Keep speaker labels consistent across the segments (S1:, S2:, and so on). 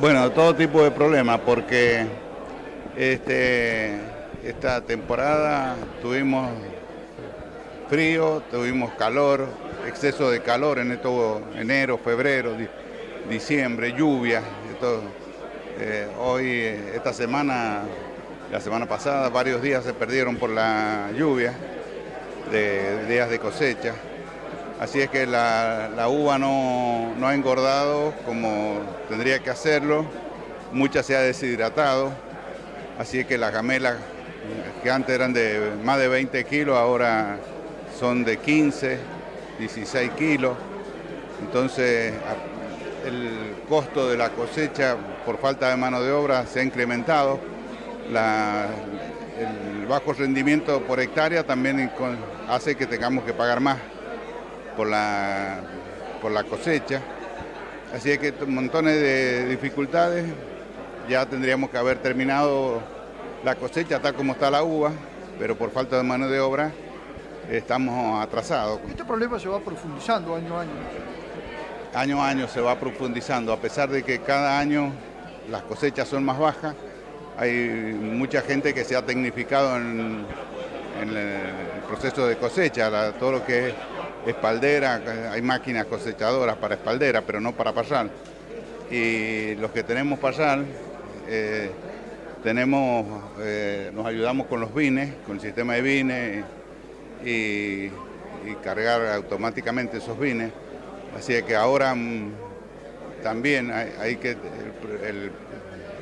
S1: Bueno, todo tipo de problemas porque este, esta temporada tuvimos frío, tuvimos calor, exceso de calor en esto, enero, febrero, diciembre, lluvia. Eh, hoy, esta semana, la semana pasada, varios días se perdieron por la lluvia de días de cosecha. Así es que la, uva no, ha engordado como tendría que hacerlo, mucha se ha deshidratado, así es que las gamelas que antes eran de más de 20 kilos, ahora son de 15, 16 kilos. Entonces el costo de la cosecha por falta de mano de obra se ha incrementado. el bajo rendimiento por hectárea también hace que tengamos que pagar más por la, por la cosecha. Así es que montones de dificultades, ya tendríamos que haber terminado la cosecha tal como está la uva, pero por falta de mano de obra estamos atrasados.
S2: Este problema se va profundizando año a año.
S1: Año a año se va profundizando, a pesar de que cada año las cosechas son más bajas, hay mucha gente que se ha tecnificado en, el proceso de cosecha, todo lo que es espaldera, hay máquinas cosechadoras para espaldera, pero no para parral. Y los que tenemos parral, eh, tenemos, eh, nos ayudamos con los vines, con el sistema de vines y, cargar automáticamente esos vines. Así que ahora mm, también hay, que, el,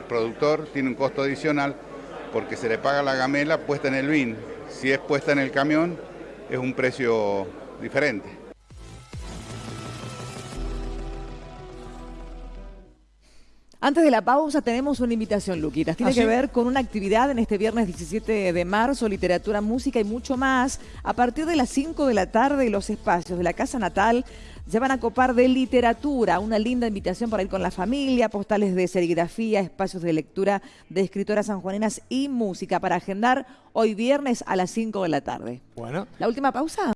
S1: productor tiene un costo adicional porque se le paga la gamela puesta en el vin. Si es puesta en el camión, es un precio diferente.
S3: Antes de la pausa tenemos una invitación, Luquitas. Tiene ¿Ah, que ver con una actividad en este viernes 17 de marzo, literatura, música y mucho más. A partir de las 5 de la tarde, los espacios de la Casa Natal ya van a copar de literatura. Una linda invitación para ir con la familia, postales de serigrafía, espacios de lectura de escritoras sanjuaninas y música para agendar hoy viernes a las 5 de la tarde.
S2: Bueno.
S3: La última pausa.